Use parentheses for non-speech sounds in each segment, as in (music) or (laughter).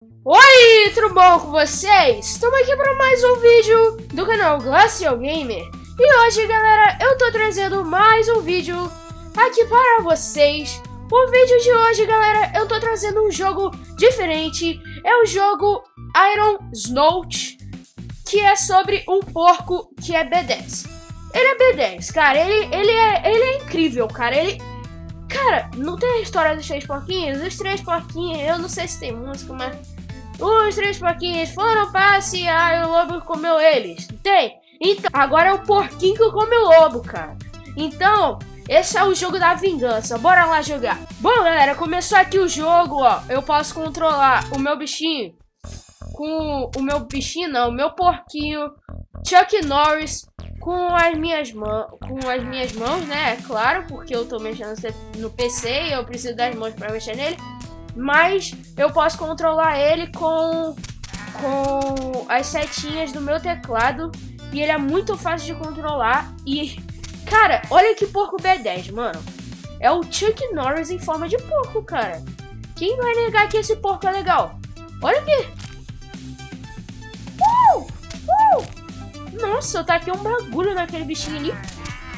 Oi, tudo bom com vocês? Estamos aqui para mais um vídeo do canal Glacial Gamer. E hoje, galera, eu tô trazendo mais um vídeo aqui para vocês. O vídeo de hoje, galera, eu tô trazendo um jogo diferente. É o jogo Iron Snout Que é sobre um porco que é B10 Ele é B10, cara, ele, ele, é, ele é incrível, cara. Ele Cara, não tem a história dos três porquinhos? Os três porquinhos, eu não sei se tem música, mas os três porquinhos foram passear e o lobo comeu eles. Tem? Então, agora é o porquinho que come o lobo, cara. Então, esse é o jogo da vingança. Bora lá jogar. Bom, galera, começou aqui o jogo, ó. Eu posso controlar o meu bichinho com o meu bichinho, não, o meu porquinho, Chuck Norris, com as minhas mãos, com as minhas mãos, né? É claro, porque eu tô mexendo no PC e eu preciso das mãos para mexer nele mas eu posso controlar ele com, com as setinhas do meu teclado e ele é muito fácil de controlar e, cara, olha que porco B10, mano. É o Chuck Norris em forma de porco, cara. Quem vai negar que esse porco é legal? Olha aqui. Nossa, eu taquei um bagulho naquele bichinho ali.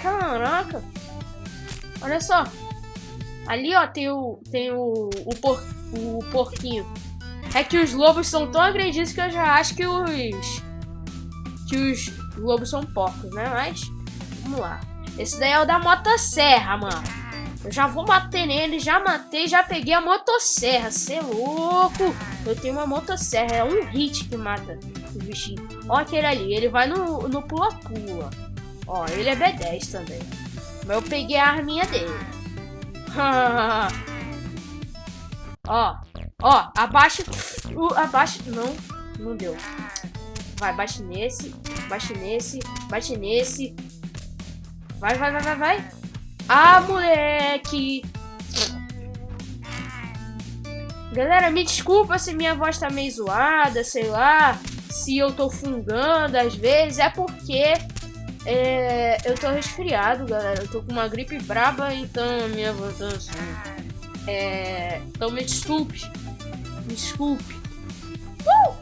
Caraca. Olha só. Ali, ó, tem o, tem o, o, por, o porquinho. É que os lobos são tão agredidos que eu já acho que os... Que os lobos são porcos, né? Mas, vamos lá. Esse daí é o da motosserra, mano. Eu já vou bater nele, já matei, já peguei a motosserra. Cê é louco! Eu tenho uma motosserra, é um hit que mata o bichinho. Ó aquele ali, ele vai no pula-pula. Ó, ele é B10 também. Mas eu peguei a arminha dele. (laughs) ó, ó, abaixa, uh, abaixa, não, não deu. Vai, baixe nesse, baixe nesse, baixe nesse. Vai, vai, vai, vai, vai. Ah, moleque. Galera, me desculpa se minha voz tá meio zoada, sei lá. Se eu tô fungando às vezes, é porque é, eu tô resfriado, galera. Eu tô com uma gripe braba, então minha voz tá assim. É, então me desculpe. Me desculpe. Uh!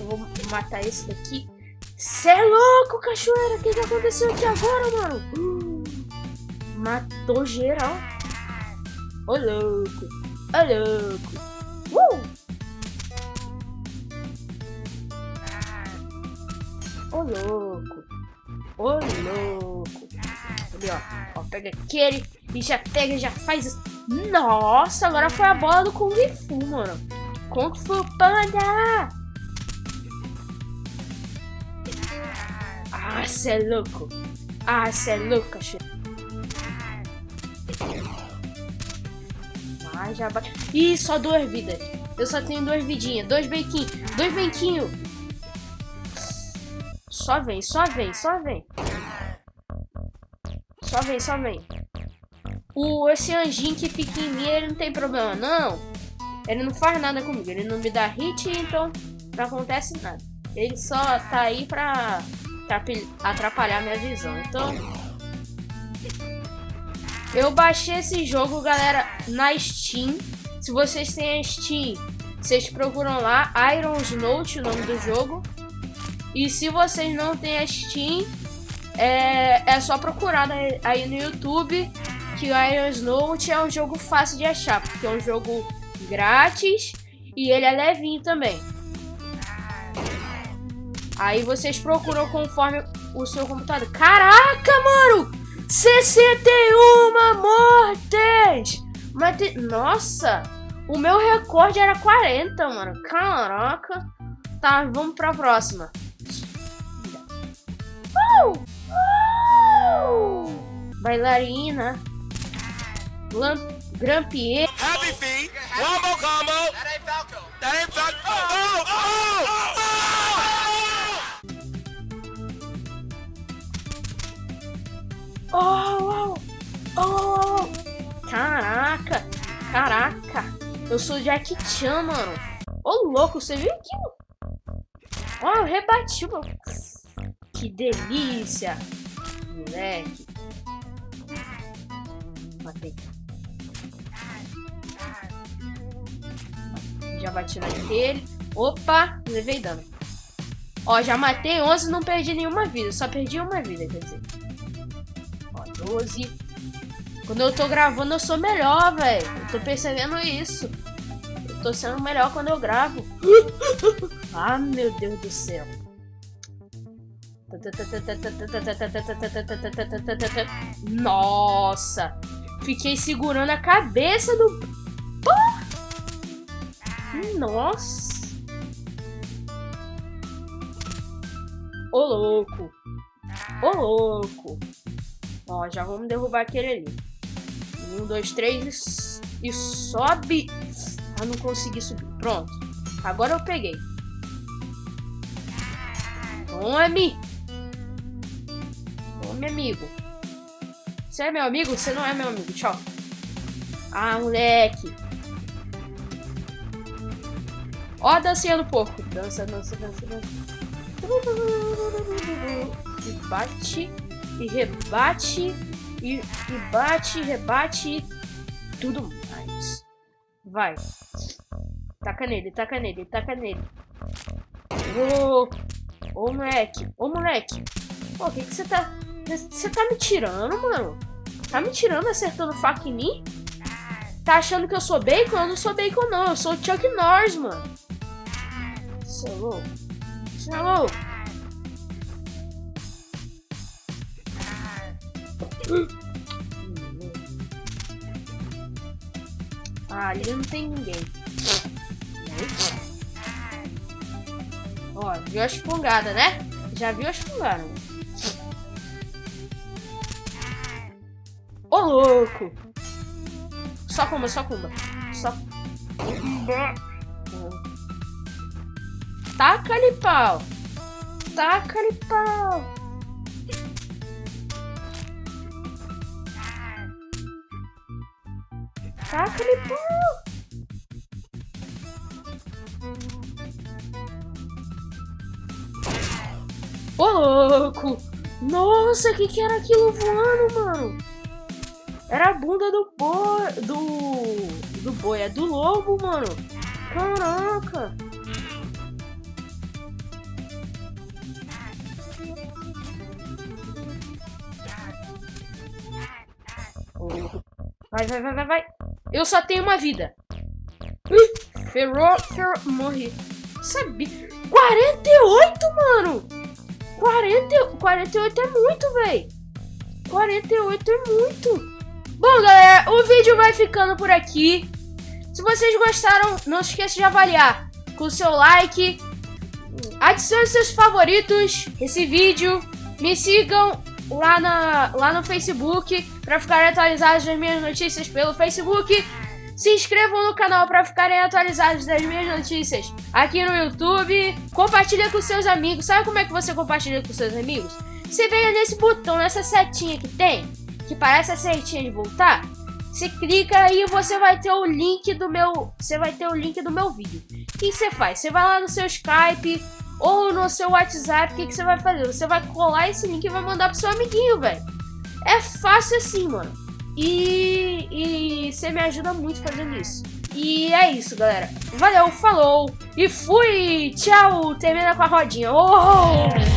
Eu vou matar esse daqui. Cê é louco, cachoeira! O que, que aconteceu aqui agora, mano? Uh! Matou geral. Ô louco. Ô louco. Uh! Ô louco. Ô, louco. Ali, ó. ó. Pega aquele e já pega, já faz isso. Nossa, agora foi a bola do Kung Fu, mano. Kung Fu Panda! Ah, cê é louco. Ah, cê é louco, cachorro. Ah, já bate. Ih, só duas vidas. Eu só tenho duas vidinhas. Dois bequinhos. Dois bequinhos. Só vem, só vem, só vem. Só vem, só vem. O, esse anjinho que fica em mim, ele não tem problema, não. Ele não faz nada comigo. Ele não me dá hit, então não acontece nada. Ele só tá aí pra, atrapalhar minha visão. Então... Eu baixei esse jogo, galera, na Steam. Se vocês têm a Steam, vocês procuram lá Iron's Note, o nome do jogo. E se vocês não têm a Steam, é, é só procurar aí no YouTube que Iron Snout é um jogo fácil de achar, porque é um jogo grátis e ele é levinho também. Aí vocês procuram conforme o seu computador. Caraca, mano! 61 mortes! Mas. Nossa! O meu recorde era 40, mano. Caraca! Tá, vamos pra próxima. Bailarina. Lamp Grampier. Happy feet. Wombo combo. That ain't Falco. That ain't Falco. Oh, oh, oh, oh. Oh, oh, oh. Caraca, caraca. Eu sou Jack Chan, mano. Ô, oh, louco, você viu aquilo? Ó, oh, eu rebati, mano. Que delícia! Moleque. Matei. Já bati naquele. Opa, levei dano. Ó, já matei 11 e não perdi nenhuma vida. Só perdi uma vida, quer dizer. Ó, 12. Quando eu tô gravando, eu sou melhor, velho. Eu tô percebendo isso. Eu tô sendo melhor quando eu gravo. (laughs) ah, meu Deus do céu. Nossa! Fiquei segurando a cabeça do... Nossa! Ô louco! Ô louco! Ó, já vamos derrubar aquele ali. Um, dois, três e sobe. Ah, não consegui subir. Pronto. Agora eu peguei. Tome! Tome, amigo. Você é meu amigo? Você não é meu amigo. Tchau. Ah, moleque. Ó a dancinha do porco. Dança, dança, dança, dança. E bate, e rebate, e, e bate, rebate, tudo mais. Vai. Taca nele, taca nele, taca nele. Ô, ô moleque, ô moleque. Pô, o que que você tá... Você tá me tirando, mano? Tá me tirando acertando faca em mim? Tá achando que eu sou bacon? Eu não sou bacon, não. Eu sou o Chuck Norris, mano. Você é louco? Você é louco? Ah, ali não tem ninguém. Ó, viu a espungada, né? Já viu a espungada. Ô, louco! Só cumba, só cumba. Só. Taca-lhe pau. Taca-lhe pau. Taca-lhe pau. Ô, louco! Nossa, o que, que era aquilo voando, mano? Era a bunda do boi. Do. Do boi, é do lobo, mano. Caraca! Vai, vai, vai, vai, vai. Eu só tenho uma vida. Ui, ferrou, ferrou. Morri. Sabia. 48, mano! 40, 48 é muito, velho. 48 é muito. Bom, galera, o vídeo vai ficando por aqui. Se vocês gostaram, não se esqueça de avaliar com o seu like. Adicione seus favoritos esse vídeo. Me sigam lá, na, lá no Facebook para ficarem atualizados das minhas notícias pelo Facebook. Se inscrevam no canal para ficarem atualizados das minhas notícias aqui no YouTube. Compartilha com seus amigos. Sabe como é que você compartilha com seus amigos? Você vem nesse botão, nessa setinha que tem que parece a setinha de voltar, você clica aí e você vai ter o link do meu, você vai ter o link do meu vídeo. O que você faz? Você vai lá no seu Skype ou no seu WhatsApp, o que, que você vai fazer? Você vai colar esse link e vai mandar pro seu amiguinho, velho. É fácil assim, mano. E, e você me ajuda muito fazendo isso. E é isso, galera. Valeu, falou e fui! Tchau! Termina com a rodinha. Oh!